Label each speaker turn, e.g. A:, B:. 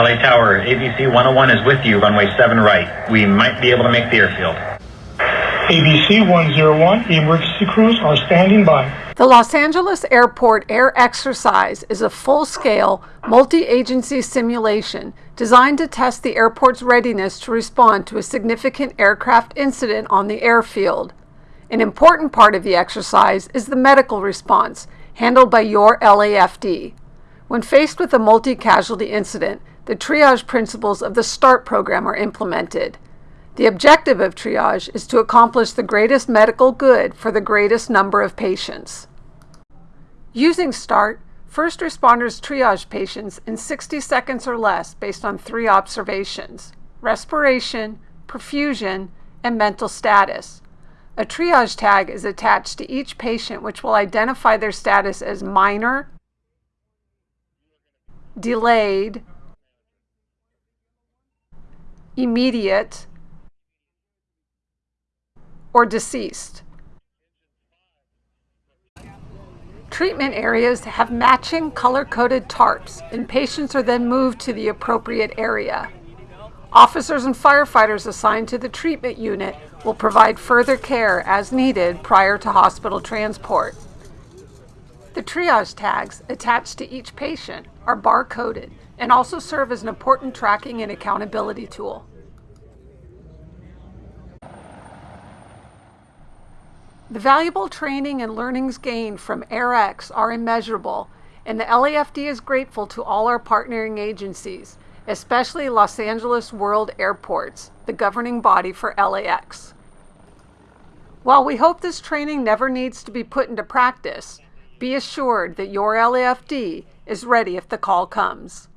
A: LA Tower, ABC 101 is with you, runway 7 right. We might be able to make the airfield.
B: ABC 101, emergency crews are standing by.
C: The Los Angeles Airport Air Exercise is a full scale, multi agency simulation designed to test the airport's readiness to respond to a significant aircraft incident on the airfield. An important part of the exercise is the medical response, handled by your LAFD. When faced with a multi casualty incident, the triage principles of the START program are implemented. The objective of triage is to accomplish the greatest medical good for the greatest number of patients. Using START, first responders triage patients in 60 seconds or less based on three observations respiration, perfusion, and mental status. A triage tag is attached to each patient, which will identify their status as minor, delayed, immediate, or deceased. Treatment areas have matching color-coded tarps and patients are then moved to the appropriate area. Officers and firefighters assigned to the treatment unit will provide further care as needed prior to hospital transport. The triage tags attached to each patient are bar-coded and also serve as an important tracking and accountability tool. The valuable training and learnings gained from AirX are immeasurable, and the LAFD is grateful to all our partnering agencies, especially Los Angeles World Airports, the governing body for LAX. While we hope this training never needs to be put into practice, be assured that your LAFD is ready if the call comes.